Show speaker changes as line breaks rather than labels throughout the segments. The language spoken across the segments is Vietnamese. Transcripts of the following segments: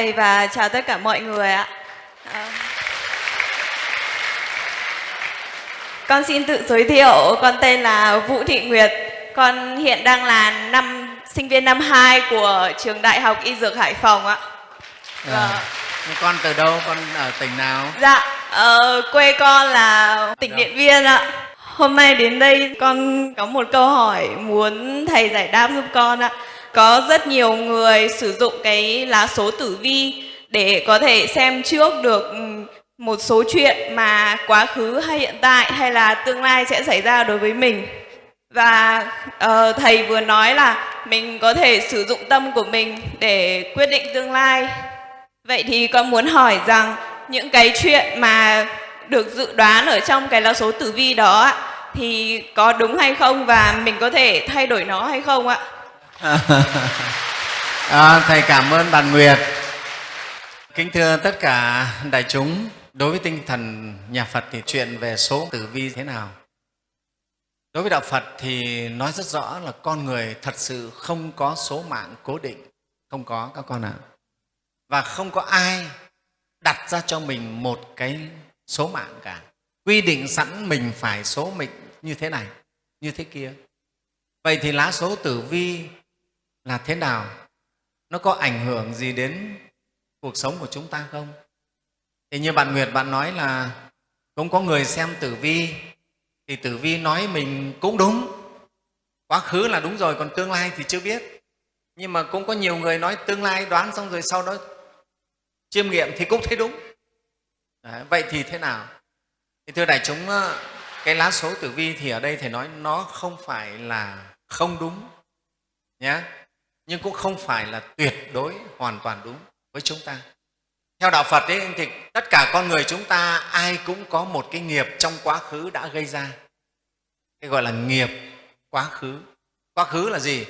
thầy và chào tất cả mọi người ạ. À, con xin tự giới thiệu, con tên là Vũ Thị Nguyệt. Con hiện đang là năm sinh viên năm 2 của trường Đại học Y Dược Hải Phòng ạ.
À, con từ đâu? Con ở tỉnh nào?
Dạ, uh, quê con là tỉnh Điện Biên ạ. Hôm nay đến đây con có một câu hỏi muốn thầy giải đáp giúp con ạ. Có rất nhiều người sử dụng cái lá số tử vi để có thể xem trước được ừ, một số chuyện mà quá khứ hay hiện tại hay là tương lai sẽ xảy ra đối với mình. Và uh, thầy vừa nói là mình có thể sử dụng tâm của mình để quyết định tương lai. Vậy thì con muốn hỏi rằng những cái chuyện mà được dự đoán ở trong cái lá số tử vi đó thì có đúng hay không và mình có thể thay đổi nó hay không ạ?
à, thầy cảm ơn bạn Nguyệt. Kính thưa tất cả đại chúng, đối với tinh thần nhà Phật thì chuyện về số tử vi thế nào? Đối với Đạo Phật thì nói rất rõ là con người thật sự không có số mạng cố định, không có các con ạ. À. Và không có ai đặt ra cho mình một cái số mạng cả. Quy định sẵn mình phải số mệnh như thế này, như thế kia. Vậy thì lá số tử vi là thế nào? Nó có ảnh hưởng gì đến cuộc sống của chúng ta không? Thì như bạn Nguyệt bạn nói là cũng có người xem tử vi thì tử vi nói mình cũng đúng. Quá khứ là đúng rồi, còn tương lai thì chưa biết. Nhưng mà cũng có nhiều người nói tương lai đoán xong rồi sau đó chiêm nghiệm thì cũng thấy đúng. Đấy, vậy thì thế nào? Thì thưa đại chúng, ờ, cái lá số tử vi thì ở đây thầy nói nó không phải là không đúng nhé nhưng cũng không phải là tuyệt đối hoàn toàn đúng với chúng ta. Theo đạo phật ấy, thì tất cả con người chúng ta ai cũng có một cái nghiệp trong quá khứ đã gây ra. Cái gọi là nghiệp quá khứ. Quá khứ là gì?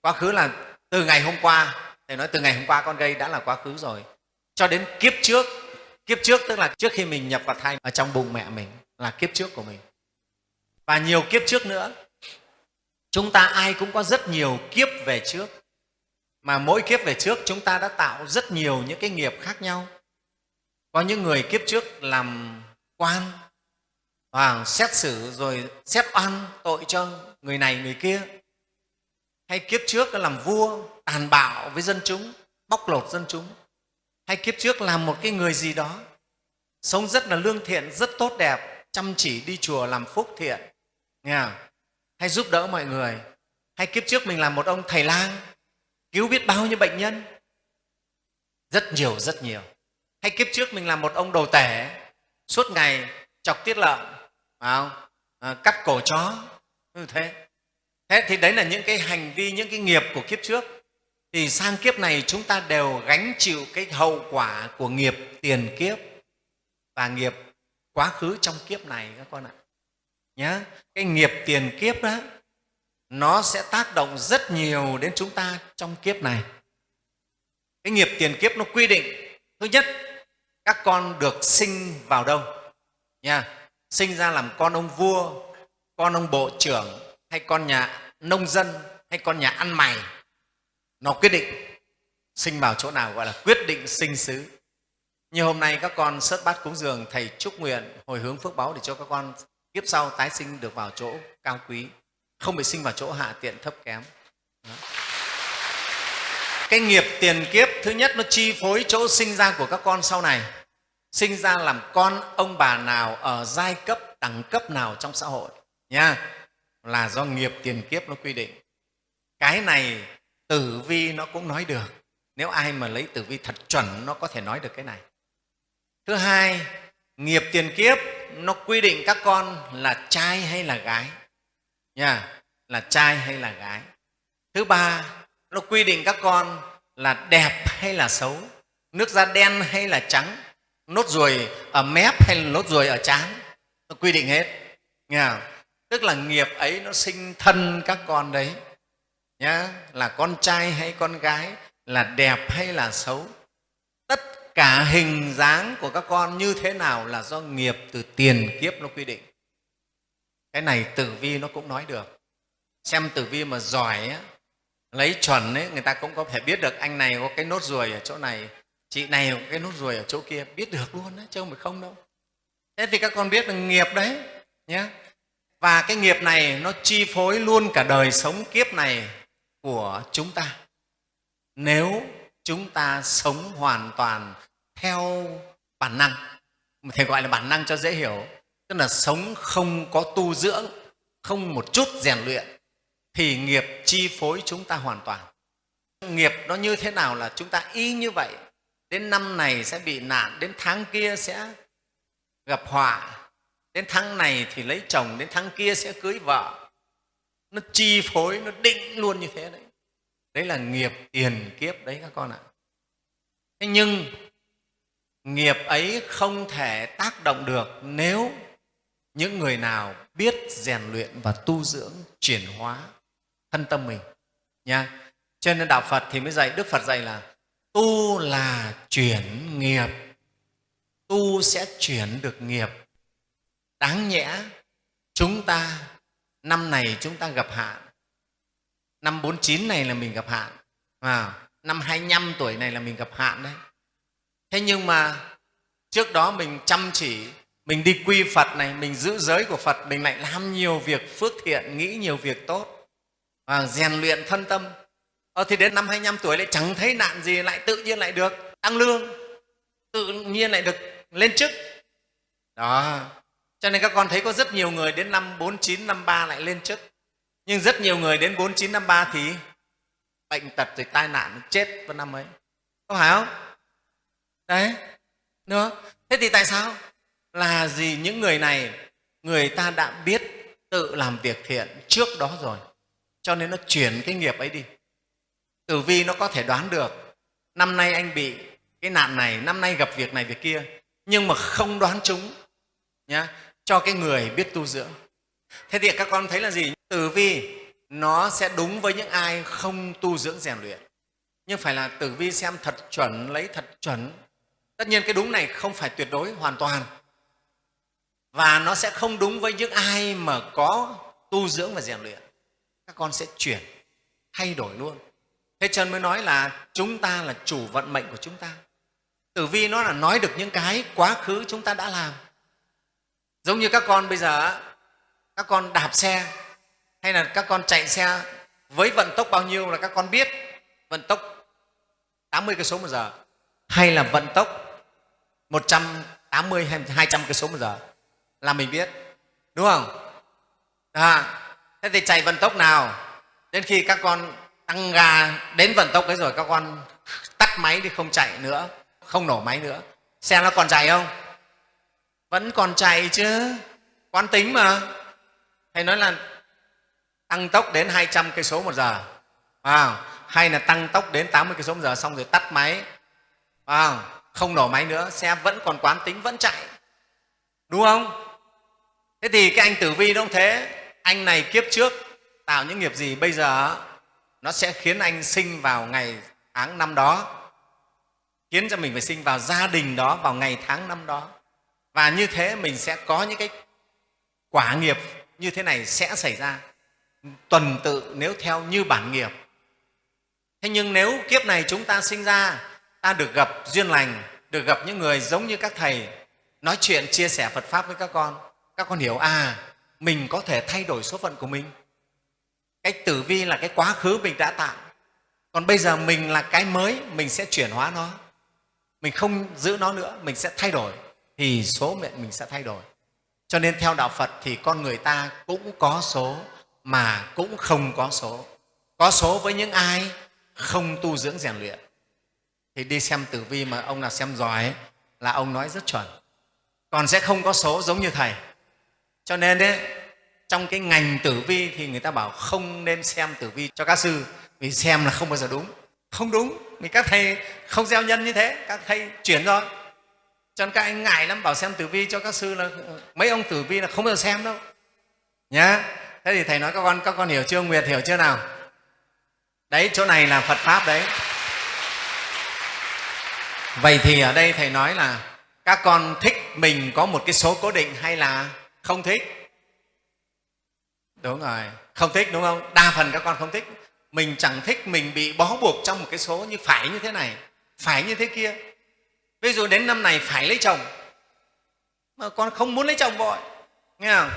Quá khứ là từ ngày hôm qua thầy nói từ ngày hôm qua con gây đã là quá khứ rồi. Cho đến kiếp trước kiếp trước tức là trước khi mình nhập vào thai ở trong bụng mẹ mình là kiếp trước của mình. Và nhiều kiếp trước nữa chúng ta ai cũng có rất nhiều kiếp về trước mà mỗi kiếp về trước chúng ta đã tạo rất nhiều những cái nghiệp khác nhau. Có những người kiếp trước làm quan và xét xử rồi xét oan tội cho người này, người kia. Hay kiếp trước làm vua, tàn bạo với dân chúng, bóc lột dân chúng. Hay kiếp trước làm một cái người gì đó, sống rất là lương thiện, rất tốt đẹp, chăm chỉ đi chùa làm phúc thiện. Nghe không? hay giúp đỡ mọi người. Hay kiếp trước mình làm một ông thầy lang cứu biết bao nhiêu bệnh nhân? Rất nhiều rất nhiều. Hay kiếp trước mình làm một ông đồ tể suốt ngày chọc tiết lợn à, cắt cổ chó. Như thế. Thế thì đấy là những cái hành vi những cái nghiệp của kiếp trước. Thì sang kiếp này chúng ta đều gánh chịu cái hậu quả của nghiệp tiền kiếp và nghiệp quá khứ trong kiếp này các con ạ. Nhé cái nghiệp tiền kiếp đó nó sẽ tác động rất nhiều đến chúng ta trong kiếp này. Cái nghiệp tiền kiếp nó quy định, thứ nhất, các con được sinh vào đâu? Nha, sinh ra làm con ông vua, con ông bộ trưởng, hay con nhà nông dân, hay con nhà ăn mày. Nó quyết định sinh vào chỗ nào, gọi là quyết định sinh xứ. Như hôm nay các con sớt bát cúng dường, thầy chúc nguyện hồi hướng phước báo để cho các con kiếp sau tái sinh được vào chỗ cao quý không bị sinh vào chỗ hạ tiện thấp kém. Đó. cái nghiệp tiền kiếp thứ nhất nó chi phối chỗ sinh ra của các con sau này. Sinh ra làm con ông bà nào ở giai cấp, đẳng cấp nào trong xã hội. Nha. Là do nghiệp tiền kiếp nó quy định. Cái này tử vi nó cũng nói được. Nếu ai mà lấy tử vi thật chuẩn, nó có thể nói được cái này. Thứ hai, nghiệp tiền kiếp nó quy định các con là trai hay là gái? Nha, là trai hay là gái? Thứ ba, nó quy định các con là đẹp hay là xấu? Nước da đen hay là trắng? Nốt ruồi ở mép hay là nốt ruồi ở trán? Nó quy định hết. Nghe không? tức là nghiệp ấy nó sinh thân các con đấy. Nhá, là con trai hay con gái, là đẹp hay là xấu? Tất cả hình dáng của các con như thế nào là do nghiệp từ tiền kiếp nó quy định? Cái này tử vi nó cũng nói được. Xem tử vi mà giỏi ấy, lấy chuẩn ấy, người ta cũng có thể biết được anh này có cái nốt ruồi ở chỗ này chị này có cái nốt ruồi ở chỗ kia biết được luôn đấy chứ không phải không đâu. Thế thì các con biết là nghiệp đấy nhé và cái nghiệp này nó chi phối luôn cả đời sống kiếp này của chúng ta. Nếu chúng ta sống hoàn toàn theo bản năng thầy gọi là bản năng cho dễ hiểu tức là sống không có tu dưỡng, không một chút rèn luyện, thì nghiệp chi phối chúng ta hoàn toàn. Nghiệp nó như thế nào là chúng ta y như vậy, đến năm này sẽ bị nạn, đến tháng kia sẽ gặp họa, đến tháng này thì lấy chồng, đến tháng kia sẽ cưới vợ. Nó chi phối, nó định luôn như thế đấy. Đấy là nghiệp tiền kiếp đấy các con ạ. Thế nhưng, nghiệp ấy không thể tác động được nếu những người nào biết rèn luyện và tu dưỡng chuyển hóa thân tâm mình nha. Cho nên đạo phật thì mới dạy đức phật dạy là tu là chuyển nghiệp. Tu sẽ chuyển được nghiệp. Đáng nhẽ chúng ta năm này chúng ta gặp hạn. Năm 49 này là mình gặp hạn à, năm 25 tuổi này là mình gặp hạn đấy. Thế nhưng mà trước đó mình chăm chỉ mình đi quy phật này mình giữ giới của phật mình lại làm nhiều việc phước thiện nghĩ nhiều việc tốt. Và rèn luyện thân tâm. Ờ, thì đến năm 25 tuổi lại chẳng thấy nạn gì lại tự nhiên lại được tăng lương. Tự nhiên lại được lên chức. Đó. Cho nên các con thấy có rất nhiều người đến năm 49, năm 3 lại lên chức. Nhưng rất nhiều người đến 49, năm 3 thì bệnh tật rồi tai nạn chết vào năm ấy. Có phải không? Đấy. Nữa thế thì tại sao? Là gì những người này? Người ta đã biết tự làm việc thiện trước đó rồi. Cho nên nó chuyển cái nghiệp ấy đi. Tử vi nó có thể đoán được. Năm nay anh bị cái nạn này, năm nay gặp việc này, việc kia. Nhưng mà không đoán chúng, nhá, cho cái người biết tu dưỡng. Thế thì các con thấy là gì? Tử vi nó sẽ đúng với những ai không tu dưỡng rèn luyện. Nhưng phải là tử vi xem thật chuẩn, lấy thật chuẩn. Tất nhiên cái đúng này không phải tuyệt đối, hoàn toàn và nó sẽ không đúng với những ai mà có tu dưỡng và rèn luyện. Các con sẽ chuyển, thay đổi luôn. Thế chân mới nói là chúng ta là chủ vận mệnh của chúng ta. Tử vi nó là nói được những cái quá khứ chúng ta đã làm. Giống như các con bây giờ các con đạp xe, hay là các con chạy xe với vận tốc bao nhiêu là các con biết vận tốc 80 cây số một giờ, hay là vận tốc 180 hay 200 cây số một giờ là mình biết đúng không? À, thế thì chạy vận tốc nào? Đến khi các con tăng ga đến vận tốc ấy rồi các con tắt máy thì không chạy nữa không nổ máy nữa. Xe nó còn chạy không? Vẫn còn chạy chứ. Quán tính mà. Thầy nói là tăng tốc đến 200 cây số một giờ. À, hay là tăng tốc đến 80 cây số một giờ xong rồi tắt máy. À, không nổ máy nữa xe vẫn còn quán tính vẫn chạy. Đúng không? Thế thì cái anh tử vi nó cũng thế. Anh này kiếp trước, tạo những nghiệp gì bây giờ nó sẽ khiến anh sinh vào ngày tháng năm đó, khiến cho mình phải sinh vào gia đình đó vào ngày tháng năm đó. Và như thế mình sẽ có những cái quả nghiệp như thế này sẽ xảy ra. Tuần tự nếu theo như bản nghiệp. Thế nhưng nếu kiếp này chúng ta sinh ra, ta được gặp duyên lành, được gặp những người giống như các thầy nói chuyện, chia sẻ phật pháp với các con các con hiểu à mình có thể thay đổi số phận của mình. Cái tử vi là cái quá khứ mình đã tạo. Còn bây giờ mình là cái mới mình sẽ chuyển hóa nó. Mình không giữ nó nữa mình sẽ thay đổi. Thì số mệnh mình sẽ thay đổi. Cho nên theo đạo phật thì con người ta cũng có số mà cũng không có số. Có số với những ai không tu dưỡng rèn luyện. Thì đi xem tử vi mà ông nào xem giỏi ấy, là ông nói rất chuẩn. Còn sẽ không có số giống như thầy cho nên đấy, trong cái ngành tử vi thì người ta bảo không nên xem tử vi cho các sư, vì xem là không bao giờ đúng. Không đúng, vì các thầy không gieo nhân như thế, các thầy chuyển rồi. Cho nên các anh ngại lắm, bảo xem tử vi cho các sư là, mấy ông tử vi là không bao giờ xem đâu. Nhá, thế thì thầy nói các con các con hiểu chưa, nguyệt hiểu chưa nào? Đấy, chỗ này là phật pháp đấy. Vậy thì ở đây thầy nói là các con thích mình có một cái số cố định hay là không thích. Đúng rồi. Không thích đúng không? Đa phần các con không thích. Mình chẳng thích mình bị bó buộc trong một cái số như phải như thế này phải như thế kia. Ví dụ đến năm này phải lấy chồng mà con không muốn lấy chồng vội nghe không?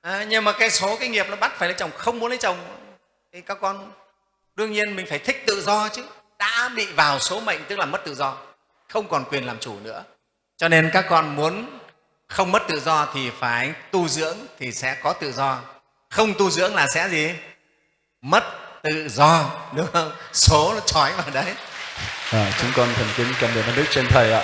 À, nhưng mà cái số cái nghiệp nó bắt phải lấy chồng không muốn lấy chồng thì các con đương nhiên mình phải thích tự do chứ. Đã bị vào số mệnh tức là mất tự do không còn quyền làm chủ nữa. Cho nên các con muốn không mất tự do thì phải tu dưỡng thì sẽ có tự do. Không tu dưỡng là sẽ gì? Mất tự do đúng không? Số nó trói vào đấy.
À, chúng con thành kính cảm ơn Đức trên Thầy ạ.